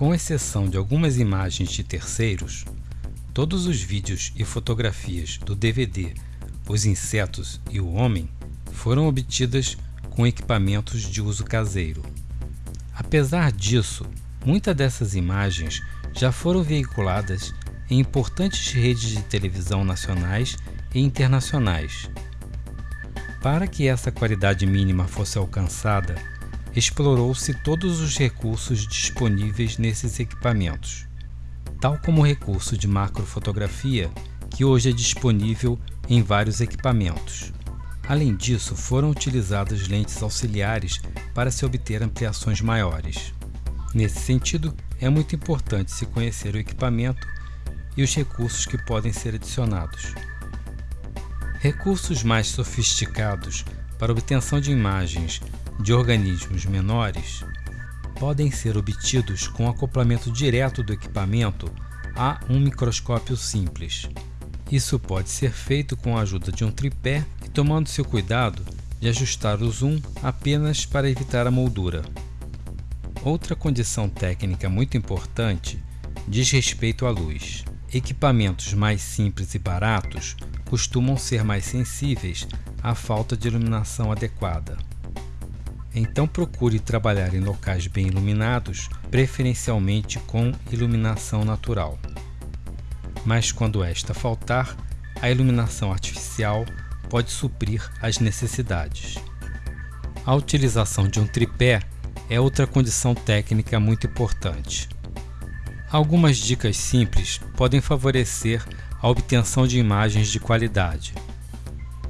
Com exceção de algumas imagens de terceiros, todos os vídeos e fotografias do DVD Os Insetos e o Homem foram obtidas com equipamentos de uso caseiro. Apesar disso, muitas dessas imagens já foram veiculadas em importantes redes de televisão nacionais e internacionais. Para que essa qualidade mínima fosse alcançada, explorou-se todos os recursos disponíveis nesses equipamentos, tal como o recurso de macrofotografia, que hoje é disponível em vários equipamentos. Além disso, foram utilizadas lentes auxiliares para se obter ampliações maiores. Nesse sentido, é muito importante se conhecer o equipamento e os recursos que podem ser adicionados. Recursos mais sofisticados para obtenção de imagens de organismos menores podem ser obtidos com acoplamento direto do equipamento a um microscópio simples. Isso pode ser feito com a ajuda de um tripé e tomando seu cuidado de ajustar o zoom apenas para evitar a moldura. Outra condição técnica muito importante diz respeito à luz. Equipamentos mais simples e baratos costumam ser mais sensíveis à falta de iluminação adequada. Então procure trabalhar em locais bem iluminados, preferencialmente com iluminação natural. Mas quando esta faltar, a iluminação artificial pode suprir as necessidades. A utilização de um tripé é outra condição técnica muito importante. Algumas dicas simples podem favorecer a obtenção de imagens de qualidade.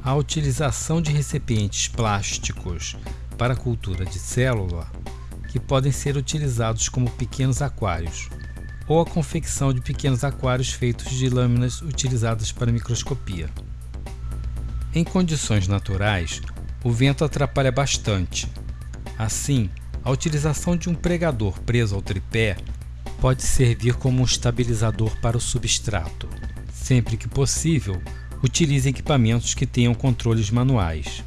A utilização de recipientes plásticos para a cultura de célula, que podem ser utilizados como pequenos aquários, ou a confecção de pequenos aquários feitos de lâminas utilizadas para microscopia. Em condições naturais, o vento atrapalha bastante. Assim, a utilização de um pregador preso ao tripé pode servir como um estabilizador para o substrato. Sempre que possível, utilize equipamentos que tenham controles manuais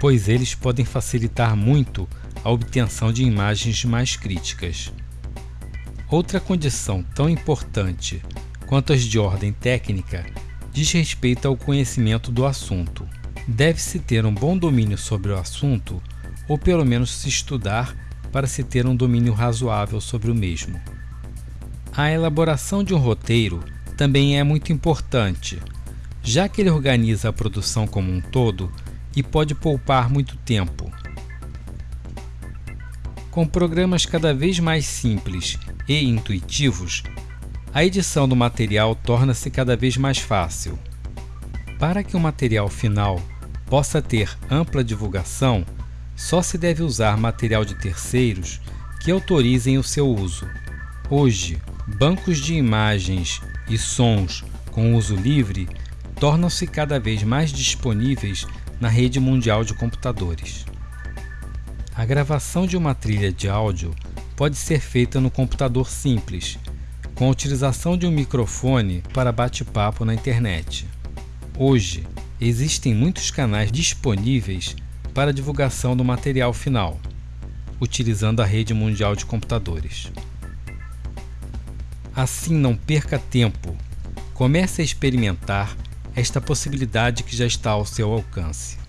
pois eles podem facilitar muito a obtenção de imagens mais críticas. Outra condição tão importante quanto as de ordem técnica diz respeito ao conhecimento do assunto. Deve-se ter um bom domínio sobre o assunto, ou pelo menos se estudar para se ter um domínio razoável sobre o mesmo. A elaboração de um roteiro também é muito importante, já que ele organiza a produção como um todo e pode poupar muito tempo. Com programas cada vez mais simples e intuitivos, a edição do material torna-se cada vez mais fácil. Para que o material final possa ter ampla divulgação, só se deve usar material de terceiros que autorizem o seu uso. Hoje, bancos de imagens e sons com uso livre tornam-se cada vez mais disponíveis na rede mundial de computadores. A gravação de uma trilha de áudio pode ser feita no computador simples, com a utilização de um microfone para bate-papo na internet. Hoje, existem muitos canais disponíveis para divulgação do material final, utilizando a rede mundial de computadores. Assim, não perca tempo. Comece a experimentar esta possibilidade que já está ao seu alcance.